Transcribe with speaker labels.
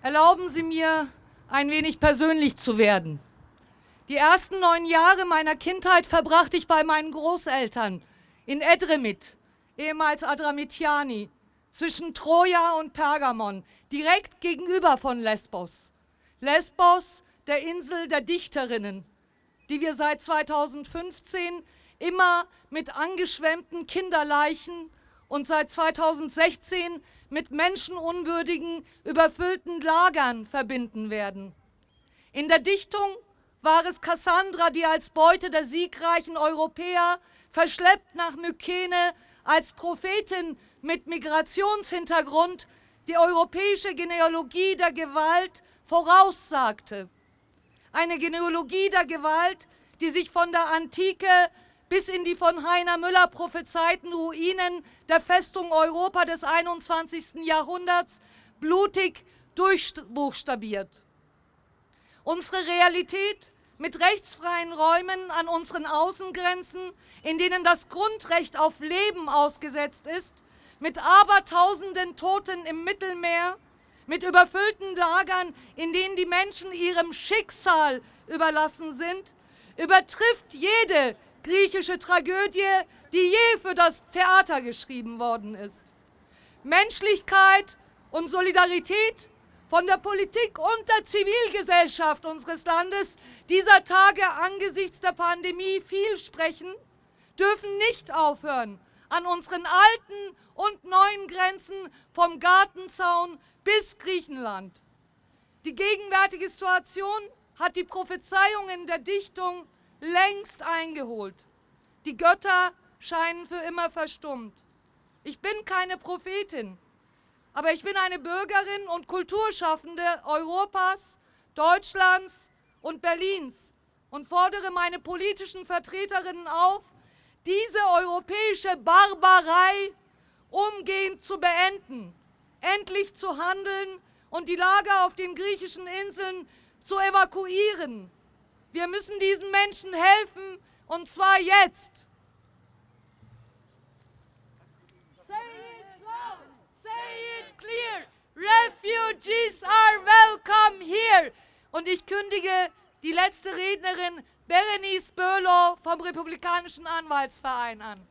Speaker 1: Erlauben Sie mir, ein wenig persönlich zu werden. Die ersten neun Jahre meiner Kindheit verbrachte ich bei meinen Großeltern in Edremit, ehemals Adramitiani, zwischen Troja und Pergamon, direkt gegenüber von Lesbos. Lesbos, der Insel der Dichterinnen, die wir seit 2015 immer mit angeschwemmten Kinderleichen und seit 2016 mit menschenunwürdigen, überfüllten Lagern verbinden werden. In der Dichtung war es Cassandra, die als Beute der siegreichen Europäer verschleppt nach Mykene als Prophetin mit Migrationshintergrund die europäische Genealogie der Gewalt voraussagte. Eine Genealogie der Gewalt, die sich von der Antike bis in die von Heiner Müller prophezeiten Ruinen der Festung Europa des 21. Jahrhunderts blutig durchbuchstabiert. Unsere Realität mit rechtsfreien Räumen an unseren Außengrenzen, in denen das Grundrecht auf Leben ausgesetzt ist, mit abertausenden Toten im Mittelmeer, mit überfüllten Lagern, in denen die Menschen ihrem Schicksal überlassen sind, übertrifft jede griechische Tragödie, die je für das Theater geschrieben worden ist. Menschlichkeit und Solidarität von der Politik und der Zivilgesellschaft unseres Landes dieser Tage angesichts der Pandemie viel sprechen, dürfen nicht aufhören, an unseren alten und neuen Grenzen vom Gartenzaun bis Griechenland. Die gegenwärtige Situation hat die Prophezeiungen der Dichtung längst eingeholt. Die Götter scheinen für immer verstummt. Ich bin keine Prophetin, aber ich bin eine Bürgerin und Kulturschaffende Europas, Deutschlands und Berlins und fordere meine politischen Vertreterinnen auf, diese europäische Barbarei umgehend zu beenden, endlich zu handeln und die Lager auf den griechischen Inseln zu evakuieren wir müssen diesen Menschen helfen und zwar jetzt. Say it loud, say it clear. Refugees are welcome here. Und ich kündige die letzte Rednerin Berenice Böhlow vom Republikanischen Anwaltsverein an.